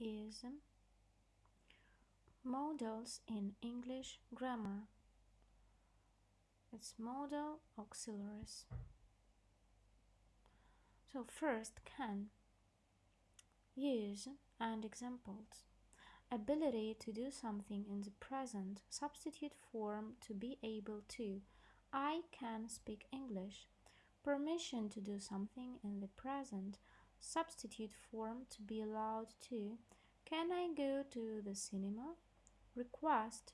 is modals in English grammar. It's modal auxiliaries. So first can use and examples. Ability to do something in the present substitute form to be able to. I can speak English. Permission to do something in the present substitute form to be allowed to. Can I go to the cinema? Request.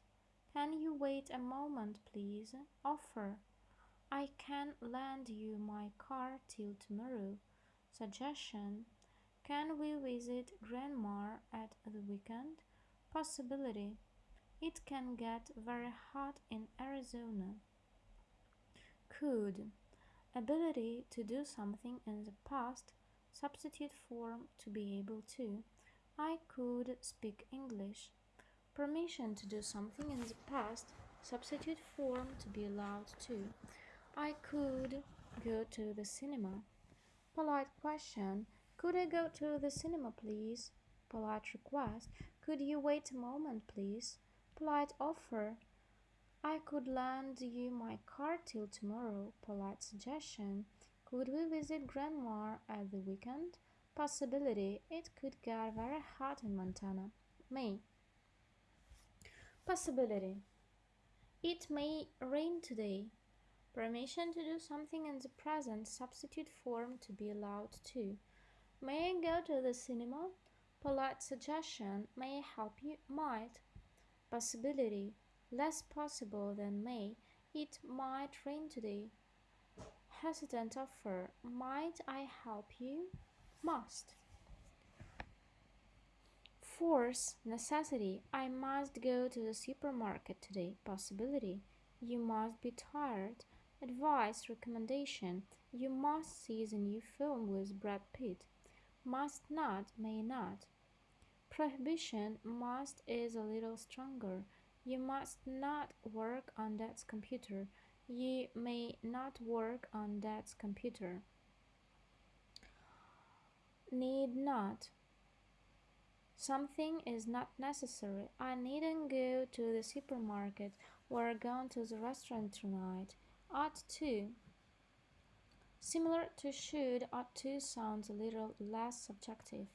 Can you wait a moment, please? Offer. I can lend you my car till tomorrow. Suggestion. Can we visit Grandma at the weekend? Possibility. It can get very hot in Arizona. Could. Ability to do something in the past Substitute form to be able to. I could speak English. Permission to do something in the past. Substitute form to be allowed to. I could go to the cinema. Polite question. Could I go to the cinema, please? Polite request. Could you wait a moment, please? Polite offer. I could lend you my car till tomorrow. Polite suggestion. Could we visit Grandma at the weekend? Possibility. It could get very hot in Montana. May. Possibility. It may rain today. Permission to do something in the present substitute form to be allowed to. May I go to the cinema? Polite suggestion. May I help you? Might. Possibility. Less possible than may. It might rain today hesitant offer, might I help you? Must. Force, necessity, I must go to the supermarket today. Possibility, you must be tired. Advice, recommendation, you must see the new film with Brad Pitt. Must not, may not. Prohibition, must is a little stronger. You must not work on that computer. You may not work on that computer. Need not. Something is not necessary. I needn't go to the supermarket. We're going to the restaurant tonight. Ought to. Similar to should, ought to sounds a little less subjective.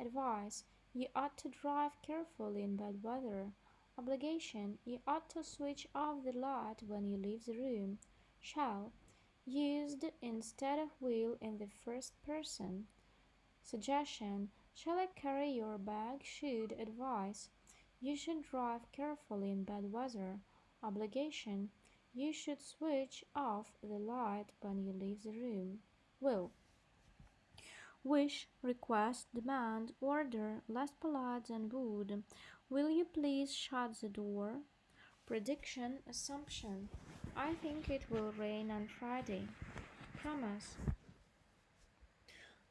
Advice. You ought to drive carefully in bad weather. Obligation. You ought to switch off the light when you leave the room. Shall. Used instead of will in the first person. Suggestion. Shall I carry your bag? Should. advise You should drive carefully in bad weather. Obligation. You should switch off the light when you leave the room. Will. Wish, request, demand, order, less polite than would. Will you please shut the door? Prediction, assumption. I think it will rain on Friday. Promise.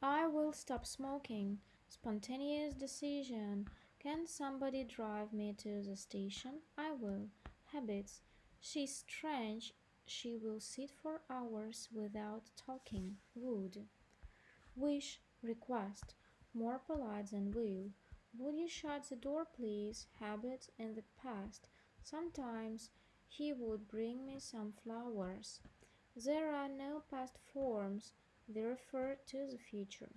I will stop smoking. Spontaneous decision. Can somebody drive me to the station? I will. Habits. She's strange. She will sit for hours without talking. Would. Wish. Request. More polite than will. Would you shut the door, please? Habit in the past. Sometimes he would bring me some flowers. There are no past forms. They refer to the future.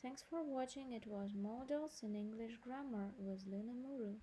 Thanks for watching. It was Modals in English Grammar with Lina Muru.